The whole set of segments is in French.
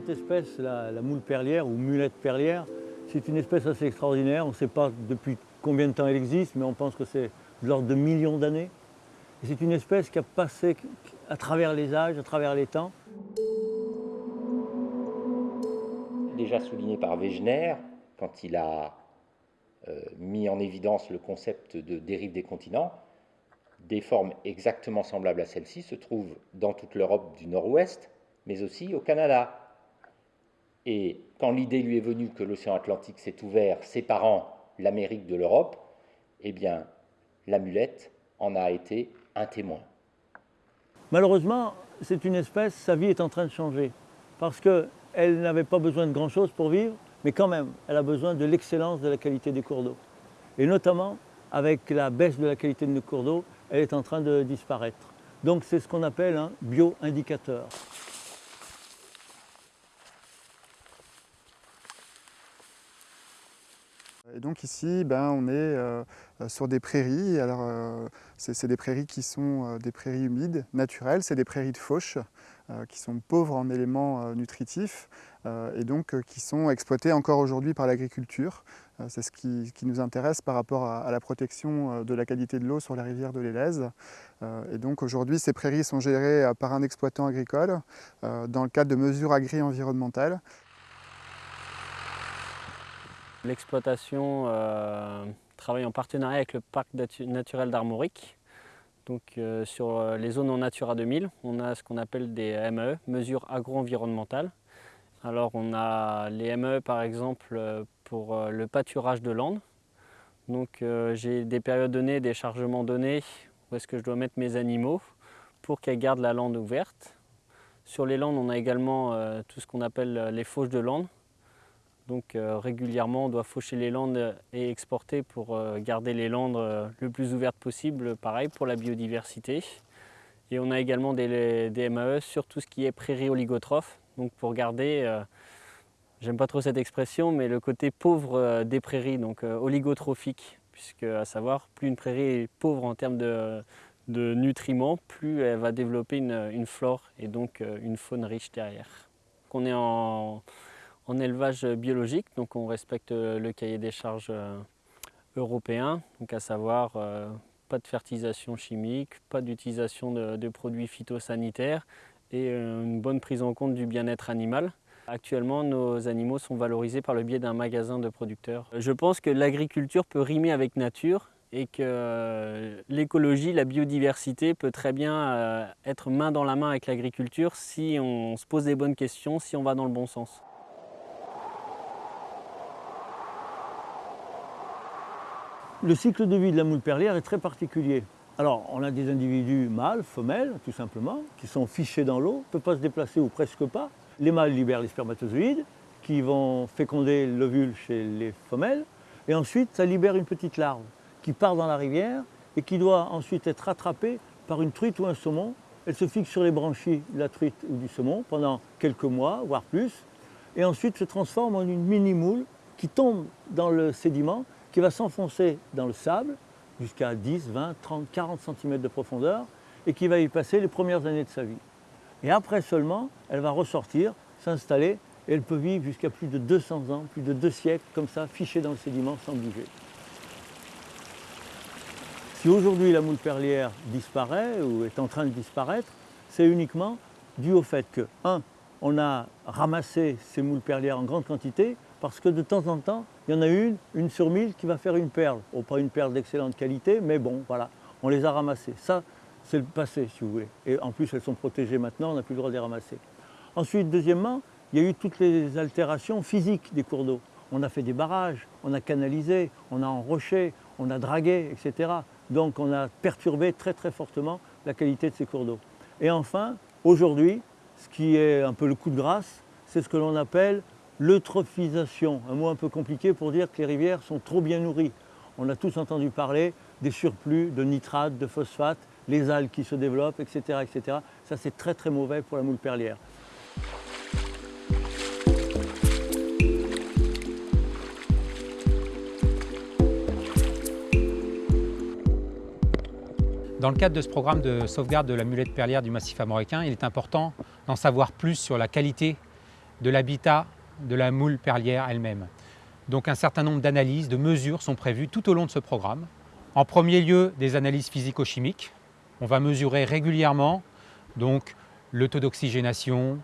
cette espèce, la, moule perlière ou mulette perlière, c'est une espèce assez extraordinaire. On ne sait pas depuis combien de temps elle existe, mais on pense que c'est de l'ordre de millions d'années. C'est une espèce qui a passé à travers les âges, à travers les temps. Déjà souligné par Wegener, quand il a euh, mis en évidence le concept de dérive des continents, des formes exactement semblables à celle-ci se trouvent dans toute l'Europe du Nord-Ouest, mais aussi au Canada. Et quand l'idée lui est venue que l'océan Atlantique s'est ouvert, séparant l'Amérique de l'Europe, eh bien, l'amulette en a été un témoin. Malheureusement, c'est une espèce, sa vie est en train de changer, parce qu'elle n'avait pas besoin de grand-chose pour vivre, mais quand même, elle a besoin de l'excellence de la qualité des cours d'eau. Et notamment, avec la baisse de la qualité de nos cours d'eau, elle est en train de disparaître. Donc c'est ce qu'on appelle un bio-indicateur. Et donc ici, ben, on est euh, sur des prairies. Alors, euh, c'est des prairies qui sont euh, des prairies humides, naturelles. C'est des prairies de fauche qui sont pauvres en éléments nutritifs et donc qui sont exploitées encore aujourd'hui par l'agriculture. c'est ce qui, nous intéresse par rapport à, la protection de la qualité de l'eau sur la rivière de l'Élèze. et donc aujourd'hui, ces prairies sont gérées par un exploitant agricole dans le cadre de mesures agri-environnementales. L'exploitation euh, travaille en partenariat avec le parc naturel d'Armorique. Donc euh, sur euh, les zones en Natura 2000, on a ce qu'on appelle des ME, mesures agro-environnementales. Alors on a les ME par exemple pour le pâturage de landes. Donc j'ai des périodes données, des chargements donnés, où est-ce que je dois mettre mes animaux pour qu'elles gardent la lande ouverte. Sur les landes, on a également tout ce qu'on appelle les fauches de landes. Donc euh, régulièrement, on doit faucher les landes et exporter pour euh, garder les landes euh, le plus ouvertes possible, pareil pour la biodiversité. Et on a également des, MAE sur tout ce qui est prairie oligotrophe, donc pour garder, j'aime pas trop cette expression, mais le côté pauvre des prairies, donc oligotrophique, puisque à savoir, plus une prairie est pauvre en termes de, nutriments, plus elle va développer une, une, flore et donc une faune riche derrière. On est en, en élevage biologique, donc on respecte le cahier des charges euh, européen, donc à savoir euh, pas de fertilisation chimique, pas d'utilisation de, produits phytosanitaires et euh, une bonne prise en compte du bien-être animal. Actuellement, nos animaux sont valorisés par le biais d'un magasin de producteurs. Je pense que l'agriculture peut rimer avec nature et que l'écologie, la biodiversité peut très bien être main dans la main avec l'agriculture si on se pose des bonnes questions, si on va dans le bon sens. Le cycle de vie de la moule perlière est très particulier. Alors, on a des individus mâles, femelles, tout simplement, qui sont fichés dans l'eau, ne peuvent pas se déplacer ou presque pas. Les mâles libèrent les spermatozoïdes, qui vont féconder l'ovule chez les femelles, et ensuite, ça libère une petite larve qui part dans la rivière et qui doit ensuite être attrapée par une truite ou un saumon. Elle se fixe sur les branchies de la truite ou du saumon pendant quelques mois, voire plus, et ensuite se transforme en une mini-moule qui tombe dans le sédiment qui va s'enfoncer dans le sable jusqu'à 10, 20, 30, 40 cm de profondeur et qui va y passer les premières années de sa vie. Et après seulement, elle va ressortir, s'installer et elle peut vivre jusqu'à plus de 200 ans, plus de deux siècles, comme ça, fichée dans le sédiment sans bouger. Si aujourd'hui la moule perlière disparaît ou est en train de disparaître, c'est uniquement dû au fait que, un, on a ramassé ces moules perlières en grande quantité parce que de temps en temps, il y en a une, une sur mille, qui va faire une perle. Oh, pas une perle d'excellente qualité, mais bon, voilà, on les a ramassées. Ça, c'est le passé, si vous voulez. Et en plus, elles sont protégées maintenant, on n'a plus le droit de les ramasser. Ensuite, deuxièmement, il y a eu toutes les altérations physiques des cours d'eau. On a fait des barrages, on a canalisé, on a enroché, on a dragué, etc. Donc on a perturbé très très fortement la qualité de ces cours d'eau. Et enfin, aujourd'hui, ce qui est un peu le coup de grâce, c'est ce que l'on appelle L'eutrophisation, un mot un peu compliqué pour dire que les rivières sont trop bien nourries. On a tous entendu parler des surplus de nitrates, de phosphates, les algues qui se développent, etc. etc. Ça c'est très très mauvais pour la moule perlière. Dans le cadre de ce programme de sauvegarde de la mulette perlière du massif armoricain, il est important d'en savoir plus sur la qualité de l'habitat de la moule perlière elle-même. Donc un certain nombre d'analyses, de mesures sont prévues tout au long de ce programme. En premier lieu, des analyses physico-chimiques. On va mesurer régulièrement donc, le taux d'oxygénation,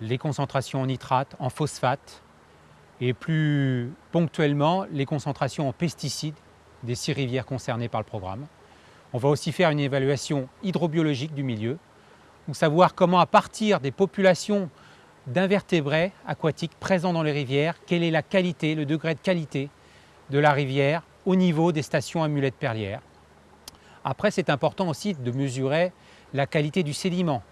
les concentrations en nitrate, en phosphate et plus ponctuellement les concentrations en pesticides des six rivières concernées par le programme. On va aussi faire une évaluation hydrobiologique du milieu, pour savoir comment à partir des populations d'invertébrés aquatiques présents dans les rivières, quelle est la qualité, le degré de qualité de la rivière au niveau des stations amulettes perlières? Après, c'est important aussi de mesurer la qualité du sédiment,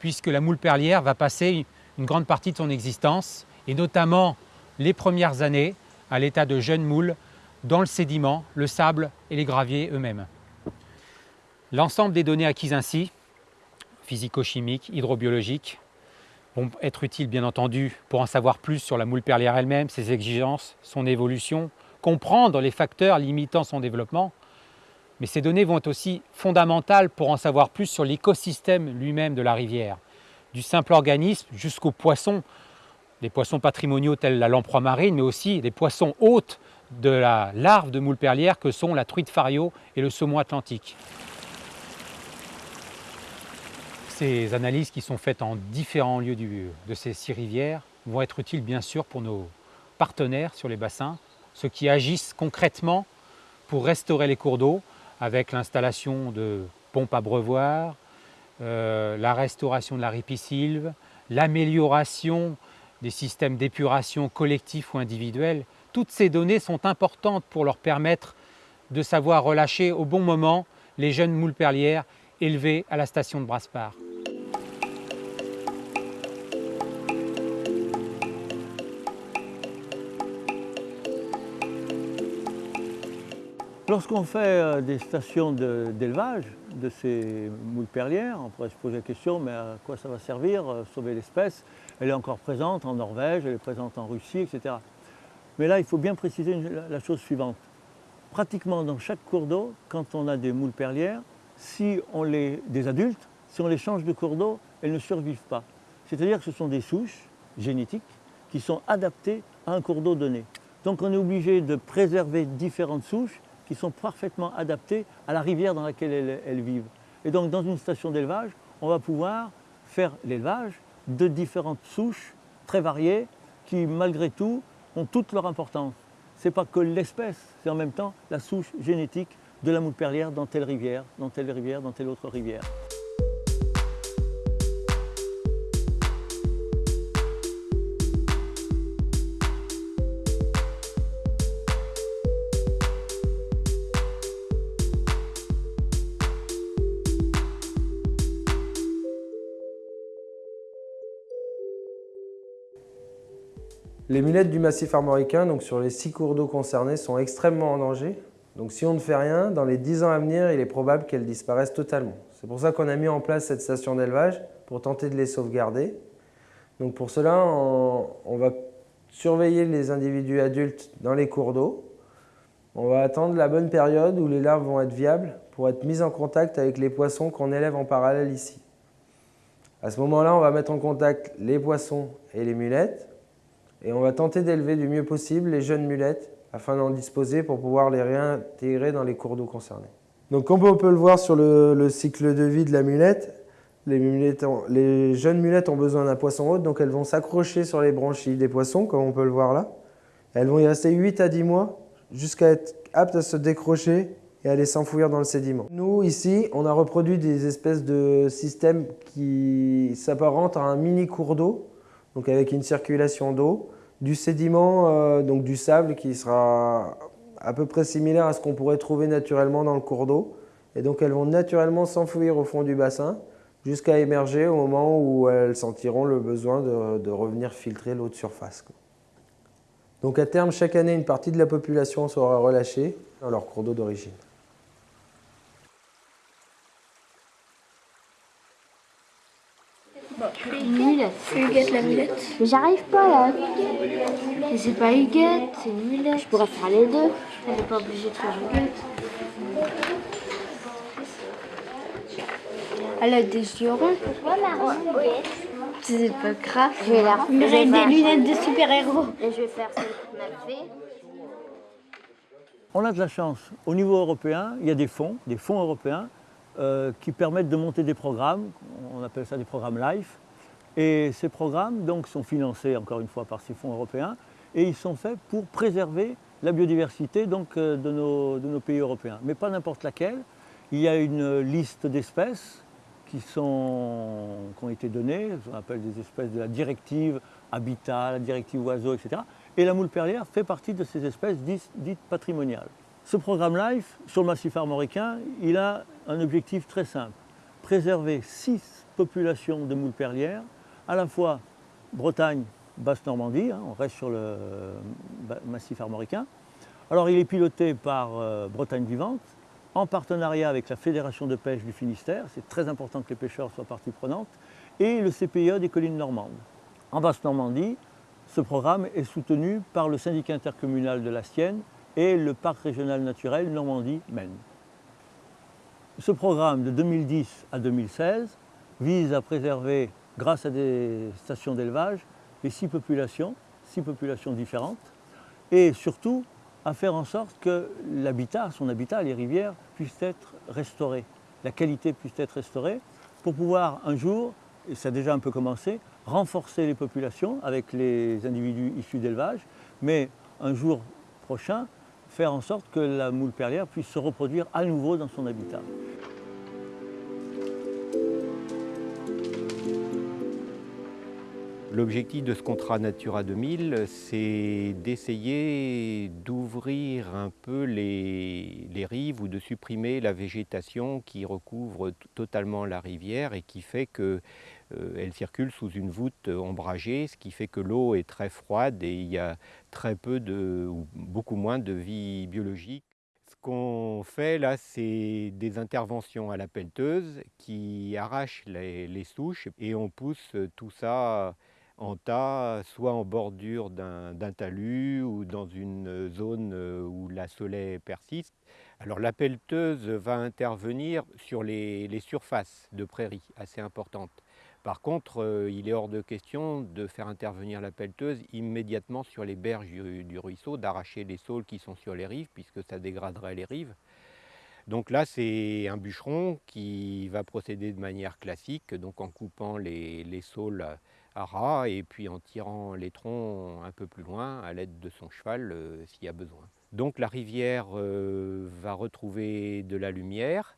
puisque la moule perlière va passer une grande partie de son existence, et notamment les premières années, à l'état de jeune moule, dans le sédiment, le sable et les graviers eux-mêmes. L'ensemble des données acquises ainsi, physico-chimiques, hydrobiologiques, vont être utiles bien entendu pour en savoir plus sur la moule perlière elle-même, ses exigences, son évolution, comprendre les facteurs limitant son développement, mais ces données vont être aussi fondamentales pour en savoir plus sur l'écosystème lui-même de la rivière, du simple organisme jusqu'aux poissons, des poissons patrimoniaux tels la lamproie marine, mais aussi des poissons hôtes de la larve de moule perlière que sont la truite fario et le saumon atlantique. Ces analyses qui sont faites en différents lieux de ces six rivières vont être utiles bien sûr pour nos partenaires sur les bassins, ceux qui agissent concrètement pour restaurer les cours d'eau avec l'installation de pompes à breuvoir, euh, la restauration de la ripisylve, l'amélioration des systèmes d'épuration collectifs ou individuels. Toutes ces données sont importantes pour leur permettre de savoir relâcher au bon moment les jeunes moules perlières élevées à la station de Braspar. Lorsqu'on fait euh, des stations d'élevage de, ces moules perlières, on pourrait se poser la question, mais à quoi ça va servir, euh, sauver l'espèce? Elle est encore présente en Norvège, elle est présente en Russie, etc. Mais là, il faut bien préciser la chose suivante. Pratiquement dans chaque cours d'eau, quand on a des moules perlières, si on les, des adultes, si on les change de cours d'eau, elles ne survivent pas. C'est-à-dire que ce sont des souches génétiques qui sont adaptées à un cours d'eau donné. Donc on est obligé de préserver différentes souches qui sont parfaitement adaptées à la rivière dans laquelle elles, vivent. Et donc dans une station d'élevage, on va pouvoir faire l'élevage de différentes souches très variées qui malgré tout ont toute leur importance. Ce n'est pas que l'espèce, c'est en même temps la souche génétique de la moule perlière dans telle rivière, dans telle rivière, dans telle autre rivière. Les mulettes du massif armoricain, donc sur les six cours d'eau concernés, sont extrêmement en danger. Donc si on ne fait rien, dans les 10 ans à venir, il est probable qu'elles disparaissent totalement. C'est pour ça qu'on a mis en place cette station d'élevage, pour tenter de les sauvegarder. Donc pour cela, on, va surveiller les individus adultes dans les cours d'eau. On va attendre la bonne période où les larves vont être viables pour être mises en contact avec les poissons qu'on élève en parallèle ici. À ce moment-là, on va mettre en contact les poissons et les mulettes et on va tenter d'élever du mieux possible les jeunes mulettes afin d'en disposer pour pouvoir les réintégrer dans les cours d'eau concernés. Donc comme on peut le voir sur le, cycle de vie de la mulette, les, jeunes mulettes ont besoin d'un poisson hôte, donc elles vont s'accrocher sur les branchies des poissons, comme on peut le voir là. Elles vont y rester 8 à 10 mois jusqu'à être aptes à se décrocher et à aller s'enfouir dans le sédiment. Nous, ici, on a reproduit des espèces de systèmes qui s'apparentent à un mini cours d'eau, donc avec une circulation d'eau, du sédiment, euh, donc du sable qui sera à peu près similaire à ce qu'on pourrait trouver naturellement dans le cours d'eau. Et donc elles vont naturellement s'enfouir au fond du bassin jusqu'à émerger au moment où elles sentiront le besoin de, revenir filtrer l'eau de surface. Donc à terme, chaque année, une partie de la population sera relâchée dans leur cours d'eau d'origine. mulette. Huguette la mulette. Mais j'arrive pas là. Mais c'est pas Huguette, c'est une mulette. Je pourrais faire les deux. Elle n'est pas obligée de faire Huguette. Elle a des yeux ronds. Oui. C'est pas grave. Je vais la Mais j'ai des lunettes de super-héros. Et je vais faire celle qu'on a fait. On a de la chance. Au niveau européen, il y a des fonds, des fonds européens, euh, qui permettent de monter des programmes, on appelle ça des programmes LIFE. Et ces programmes donc, sont financés encore une fois par ces fonds européens et ils sont faits pour préserver la biodiversité donc, euh, de, nos, de nos pays européens. Mais pas n'importe laquelle. Il y a une liste d'espèces qui, qui ont été données, on appelle des espèces de la directive habitat, la directive oiseaux, etc. Et la moule perlière fait partie de ces espèces dites, dites patrimoniales. Ce programme LIFE, sur le massif armoricain, il a un objectif très simple. Préserver six populations de moules perlières, à la fois Bretagne, Basse-Normandie, hein, on reste sur le euh, massif armoricain. Alors il est piloté par euh, Bretagne Vivante, en partenariat avec la Fédération de pêche du Finistère, c'est très important que les pêcheurs soient partie prenante, et le CPE des collines normandes. En Basse-Normandie, ce programme est soutenu par le syndicat intercommunal de la Sienne et le parc régional naturel Normandie-Maine. Ce programme de 2010 à 2016 vise à préserver, grâce à des stations d'élevage, les six populations, six populations différentes, et surtout à faire en sorte que l'habitat, son habitat, les rivières, puissent être restaurées, la qualité puisse être restaurée, pour pouvoir un jour, et ça a déjà un peu commencé, renforcer les populations avec les individus issus d'élevage, mais un jour prochain, faire en sorte que la moule perlière puisse se reproduire à nouveau dans son habitat. L'objectif de ce contrat Natura 2000, c'est d'essayer d'ouvrir un peu les, rives ou de supprimer la végétation qui recouvre totalement la rivière et qui fait qu'elle circule sous une voûte ombragée, ce qui fait que l'eau est très froide et il y a très peu de, ou beaucoup moins de vie biologique. Ce qu'on fait là, c'est des interventions à la pelleteuse qui arrachent les souches et on pousse tout ça en tas, soit en bordure d'un talus ou dans une zone euh, où la soleil persiste. Alors la pelleteuse va intervenir sur les, surfaces de prairies assez importantes. Par contre, euh, il est hors de question de faire intervenir la pelleteuse immédiatement sur les berges du, ruisseau, d'arracher les saules qui sont sur les rives, puisque ça dégraderait les rives. Donc là, c'est un bûcheron qui va procéder de manière classique, donc en coupant les saules et puis en tirant les troncs un peu plus loin à l'aide de son cheval euh, s'il y a besoin. Donc la rivière euh, va retrouver de la lumière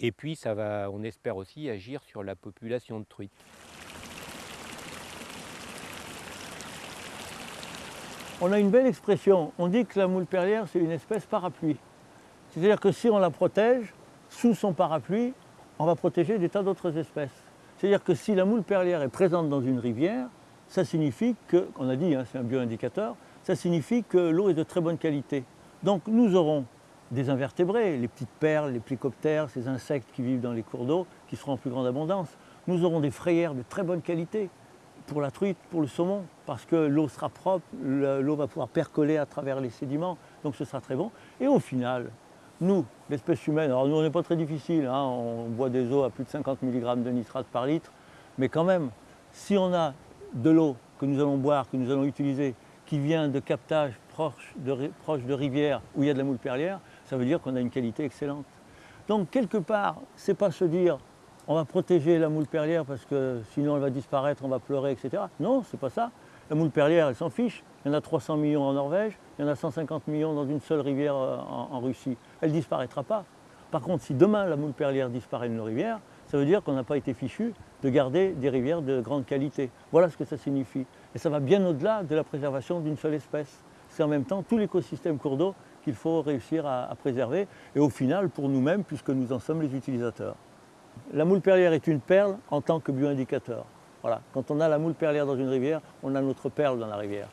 et puis ça va, on espère aussi agir sur la population de truites. On a une belle expression, on dit que la moule perlière c'est une espèce parapluie. C'est-à-dire que si on la protège, sous son parapluie, on va protéger des tas d'autres espèces. C'est-à-dire que si la moule perlière est présente dans une rivière, ça signifie que, on a dit, hein, c'est un bioindicateur, ça signifie que l'eau est de très bonne qualité. Donc nous aurons des invertébrés, les petites perles, les plécoptères, ces insectes qui vivent dans les cours d'eau, qui seront en plus grande abondance. Nous aurons des frayères de très bonne qualité pour la truite, pour le saumon, parce que l'eau sera propre, le- l'eau va pouvoir percoler à travers les sédiments, donc ce sera très bon. Et au final, nous, l'espèce humaine, alors nous on n'est pas très difficile, hein, on boit des eaux à plus de 50 mg de nitrate par litre, mais quand même, si on a de l'eau que nous allons boire, que nous allons utiliser, qui vient de captage proche de, proche de rivières où il y a de la moule perlière, ça veut dire qu'on a une qualité excellente. Donc quelque part, c'est pas se dire on va protéger la moule perlière parce que sinon elle va disparaître, on va pleurer, etc. Non, c'est pas ça. La moule perlière, elle s'en fiche. Il y en a 300 millions en Norvège, il y en a 150 millions dans une seule rivière euh, en Russie. Elle disparaîtra pas. Par contre, si demain la moule perlière disparaît de nos rivières, ça veut dire qu'on n'a pas été fichu de garder des rivières de grande qualité. Voilà ce que ça signifie. Et ça va bien au-delà de la préservation d'une seule espèce. C'est en même temps tout l'écosystème cours d'eau qu'il faut réussir à, à préserver, et au final pour nous-mêmes, puisque nous en sommes les utilisateurs. La moule perlière est une perle en tant que bioindicateur. Voilà. Quand on a la moule perlière dans une rivière, on a notre perle dans la rivière.